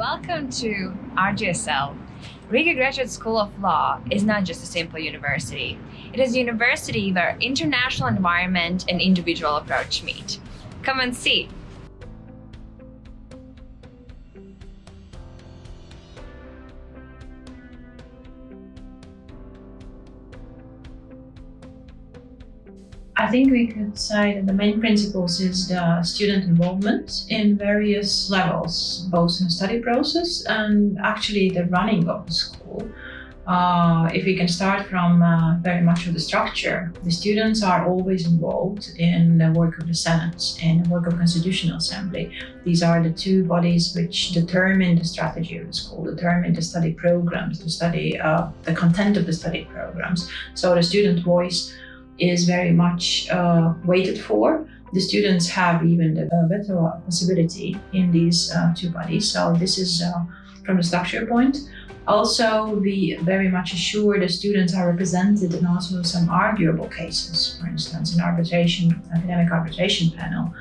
Welcome to RGSL. Riga Graduate School of Law is not just a simple university. It is a university where international environment and individual approach meet. Come and see. I think we could say that the main principles is the student involvement in various levels, both in the study process and actually the running of the school. Uh, if we can start from uh, very much of the structure, the students are always involved in the work of the Senate and the work of Constitutional Assembly. These are the two bodies which determine the strategy of the school, determine the study programs, the study, uh, the content of the study programs. So the student voice is very much uh, waited for. The students have even the uh, better possibility in these uh, two bodies. So this is uh, from the structure point. Also, we very much assure the students are represented in also some arguable cases, for instance, in arbitration, academic arbitration panel,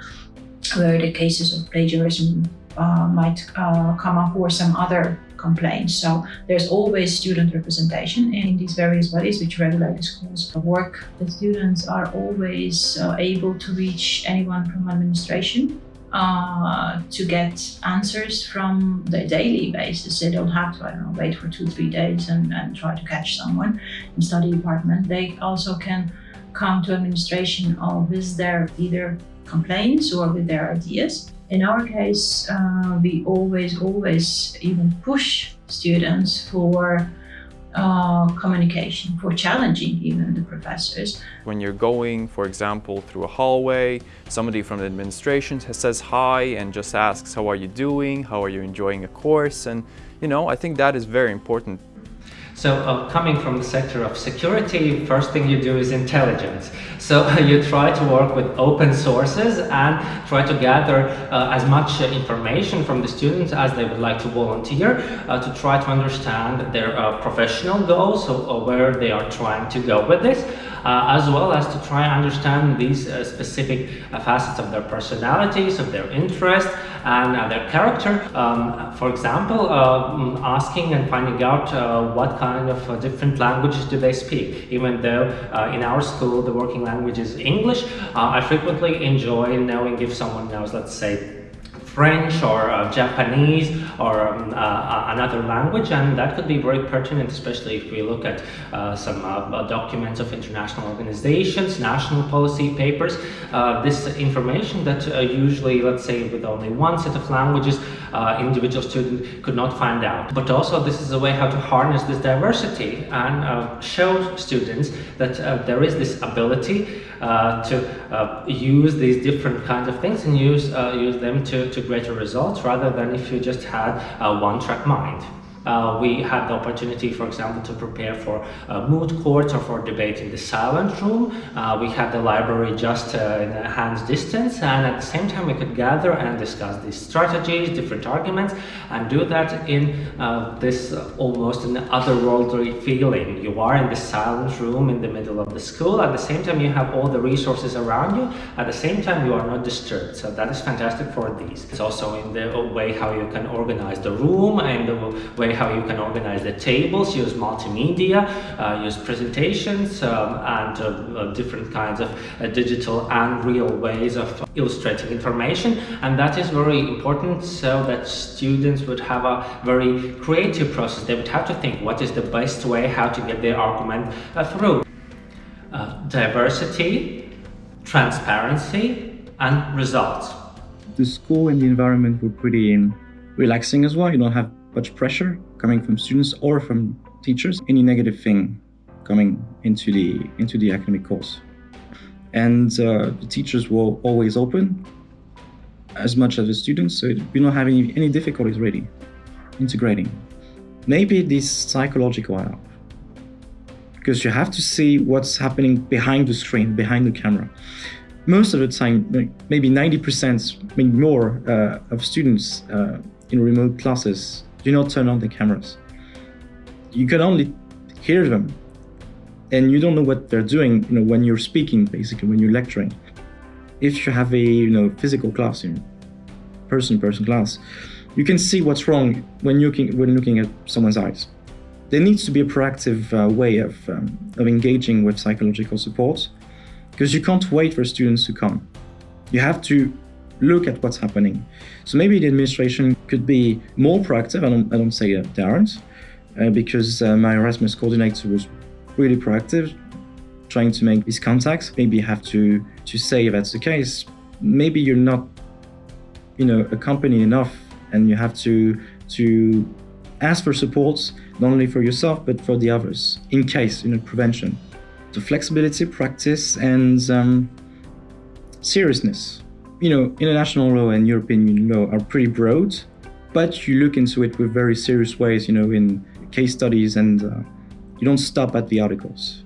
where the cases of plagiarism uh, might uh, come up or some other complaints. So there's always student representation in these various bodies which regulate the school's work. The students are always uh, able to reach anyone from administration uh, to get answers from the daily basis. They don't have to, I don't know, wait for two, three days and, and try to catch someone in study department. They also can come to administration with their either complaints or with their ideas. In our case, uh, we always, always even push students for uh, communication, for challenging even the professors. When you're going, for example, through a hallway, somebody from the administration says hi and just asks, how are you doing? How are you enjoying a course? And, you know, I think that is very important so uh, coming from the sector of security, first thing you do is intelligence. So you try to work with open sources and try to gather uh, as much uh, information from the students as they would like to volunteer uh, to try to understand their uh, professional goals, so uh, where they are trying to go with this. Uh, as well as to try and understand these uh, specific uh, facets of their personalities, of their interest, and their character. Um, for example, mm, asking and finding out what kind of different languages do they speak. Even though in our school the working language is English, I frequently enjoy knowing if someone knows, let's say, French or uh, Japanese or um, uh, another language and that could be very pertinent especially if we look at uh, some uh, documents of international organizations, national policy papers. Uh, this information that uh, usually let's say with only one set of languages Uh, individual student could not find out. But also this is a way how to harness this diversity and uh, show students that uh, there is this ability to use these different kinds of things and use, use them to, to to greater results rather than if you just had a one-track mind. Uh, we had the opportunity, for example, to prepare for uh, moot courts or for debate in the silent room. Uh, we had the library just uh, in a hand's distance and at the same time we could gather and discuss these strategies, different arguments and do that in uh, this almost an otherworldly feeling. You are in the silent room in the middle of the school. At the same time you have all the resources around you. At the same time you are not disturbed. So that is fantastic for these. It's also in the way how you can organize the room and the way way how you can organize the tables, use multimedia, uh, use presentations um, and uh, uh different kinds of uh, digital and real ways of illustrating information. And that is very important so that students would have a very creative process. They would have to think what is the best way how to get their argument uh, through. diversity, transparency, and results. The school and the environment were pretty relaxing as well. You don't have much pressure coming from students or from teachers, any negative thing coming into the into the academic course. And uh, the teachers were always open as much as the students, so we're not having any difficulties really integrating. Maybe this psychological help, because you have to see what's happening behind the screen, behind the camera. Most of the time, maybe 90%, maybe more uh, of students uh, in remote classes do not turn on the cameras. You can only hear them and you don't know what they're doing you know, when you're speaking, basically, when you're lecturing. If you have a you know, physical classroom, person-person class, you can see what's wrong when looking when looking at someone's eyes. There needs to be a proactive uh, way of, um, of engaging with psychological support because you can't wait for students to come. You have to look at what's happening. So maybe the administration could be more proactive. I don't, I don't say they aren't, uh, because uh, my Erasmus coordinator was really proactive, trying to make these contacts. Maybe you have to, to say if that's the case, maybe you're not, you know, a company enough and you have to, to ask for support, not only for yourself, but for the others, in case, you know, prevention. So flexibility, practice, and um, seriousness. You know, international law and European Union law are pretty broad, but you look into it with very serious ways, you know, in case studies, and uh, you don't stop at the articles.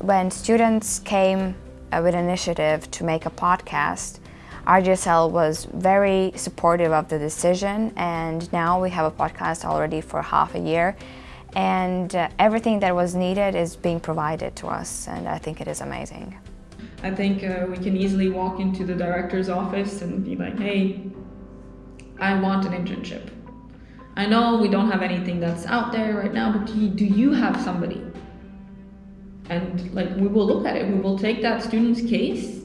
When students came uh, with an initiative to make a podcast, RGSL was very supportive of the decision and now we have a podcast already for half a year and uh, everything that was needed is being provided to us and I think it is amazing. I think uh, we can easily walk into the director's office and be like, hey, I want an internship. I know we don't have anything that's out there right now, but do you, do you have somebody? And like we will look at it, we will take that student's case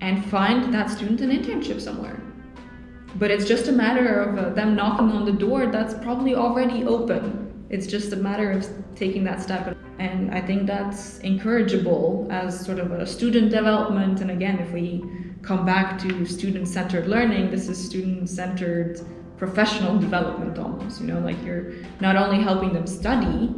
and find that student an internship somewhere. But it's just a matter of uh, them knocking on the door that's probably already open. It's just a matter of taking that step. And I think that's encourageable as sort of a student development. And again, if we come back to student-centered learning, this is student-centered professional development almost, you know, like you're not only helping them study,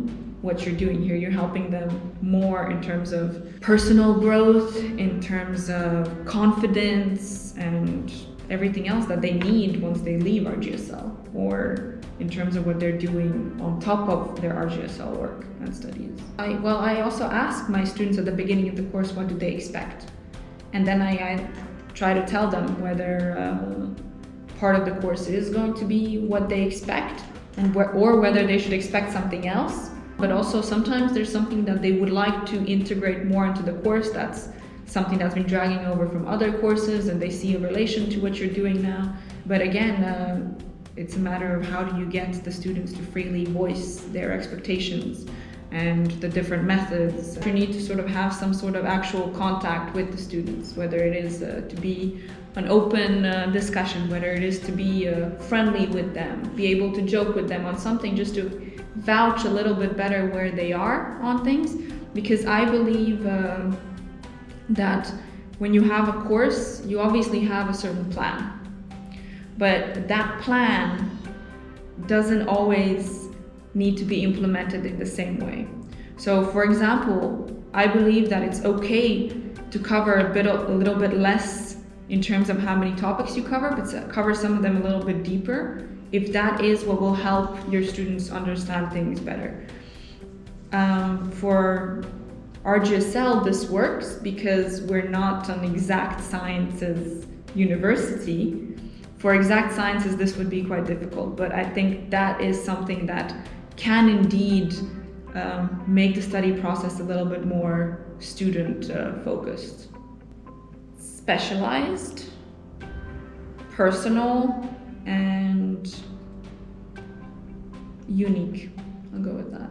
what you're doing here. You're helping them more in terms of personal growth, in terms of confidence, and everything else that they need once they leave RGSL, or in terms of what they're doing on top of their RGSL work and studies. I, well, I also ask my students at the beginning of the course what do they expect, and then I, I try to tell them whether uh, part of the course is going to be what they expect, and wh or whether they should expect something else but also sometimes there's something that they would like to integrate more into the course that's something that's been dragging over from other courses and they see a relation to what you're doing now. But again, uh, it's a matter of how do you get the students to freely voice their expectations and the different methods. You need to sort of have some sort of actual contact with the students, whether it is uh, to be an open uh, discussion, whether it is to be uh, friendly with them, be able to joke with them on something just to vouch a little bit better where they are on things because I believe um, that when you have a course, you obviously have a certain plan. But that plan doesn't always need to be implemented in the same way. So for example, I believe that it's okay to cover a, bit, a little bit less in terms of how many topics you cover, but cover some of them a little bit deeper if that is what will help your students understand things better. Um, for RGSL, this works because we're not an exact sciences university. For exact sciences, this would be quite difficult, but I think that is something that can indeed um, make the study process a little bit more student uh, focused. Specialized, personal, and unique. I'll go with that.